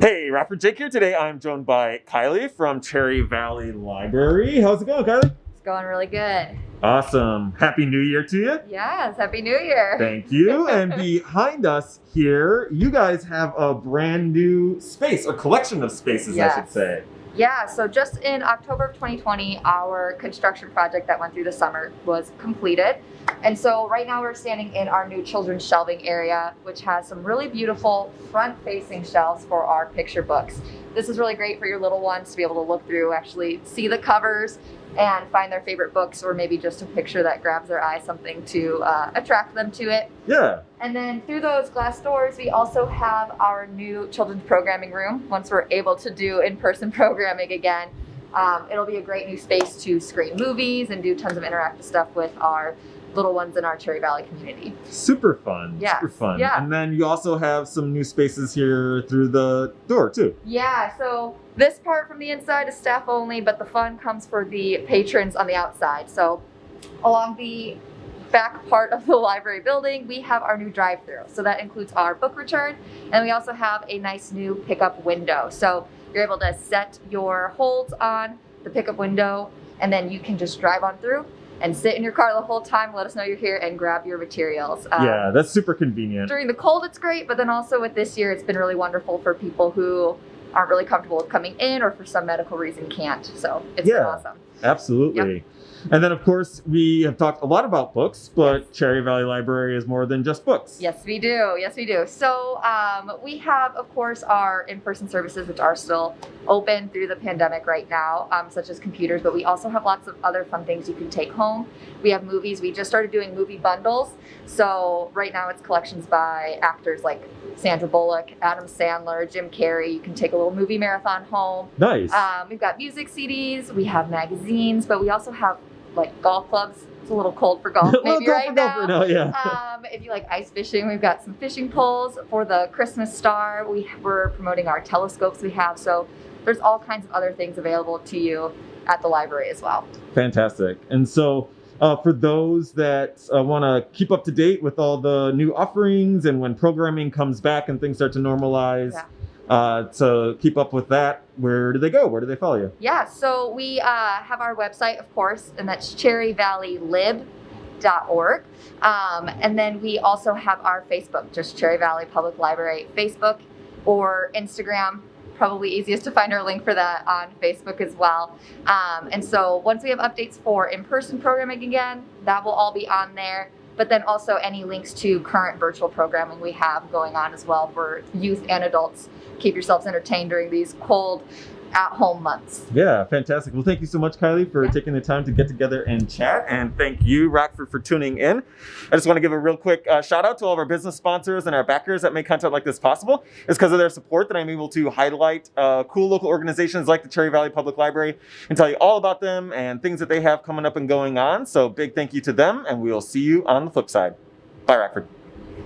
Hey, Rapper Jake here. Today I'm joined by Kylie from Cherry Valley Library. How's it going, Kylie? It's going really good. Awesome. Happy New Year to you. Yes, Happy New Year. Thank you. and behind us here, you guys have a brand new space, a collection of spaces, I should say. Yeah, so just in October of 2020, our construction project that went through the summer was completed. And so right now we're standing in our new children's shelving area, which has some really beautiful front facing shelves for our picture books. This is really great for your little ones to be able to look through, actually see the covers and find their favorite books or maybe just a picture that grabs their eye, something to uh, attract them to it. Yeah. And then through those glass doors, we also have our new children's programming room. Once we're able to do in-person programming again, um, it'll be a great new space to screen movies and do tons of interactive stuff with our little ones in our Cherry Valley community. Super fun. Yes, Super fun. yeah. And then you also have some new spaces here through the door, too. Yeah, so this part from the inside is staff only, but the fun comes for the patrons on the outside. So along the back part of the library building, we have our new drive-through. So that includes our book return, and we also have a nice new pickup window. So you're able to set your holds on the pickup window, and then you can just drive on through and sit in your car the whole time, let us know you're here, and grab your materials. Um, yeah, that's super convenient. during the cold it's great but then also with this year it's been really wonderful for people who aren't really comfortable with coming in or for some medical reason can't so it's Yeah. awesome. Absolutely. And then, of course, we have talked a lot about books, but Cherry Valley Library is more than just books. yes we do. Yes we do. So um, we have of course our in-person services which are still open through the pandemic right now um, such as computers but we also have lots of other fun things you can take home. We have movies. We just started doing movie bundles. So right now it's collections by actors like sandra bullock adam sandler jim carrey. You can take a little movie marathon home Nice. Um, we've got music CDs, we have magazines, but we also have like golf clubs. It's a little cold for golf maybe go right for now. golf now, yeah. Um, if you like ice fishing, we've got some fishing poles for the Christmas star. We we're promoting our telescopes we have, so there's all kinds of other things available to you at the library as well. Fantastic. And so, uh, for those that uh, want to keep up to date with all the new offerings and when programming comes back and things start to normalize, Yeah. Uh, to keep up with that, where do they go? Where do they follow you? Yeah, so we uh, have our website, of course, and that's cherryvalleylib.org. Um, and then we also have our Facebook, just Cherry Valley Public Library Facebook or Instagram. Probably easiest to find our link for that on Facebook as well. Um, and so once we have updates for in person programming again, that will all be on there. But then also any links to current virtual programming we have going on as well for youth and adults. Keep yourselves entertained during these cold at home months. Yeah, fantastic. Well, thank you so much, Kylie, for Yeah. taking the time to get together and chat. And thank you, Rockford, for tuning in. I just want to give a real quick uh, shout out to all of our business sponsors and our backers that make content like this possible. It's because of their support that I'm able to highlight uh, cool local organizations like the Cherry Valley Public Library and tell you all about them and things that they have coming up and going on. So, big thank you to them, and we'll see you on the flip side. Bye, Rockford.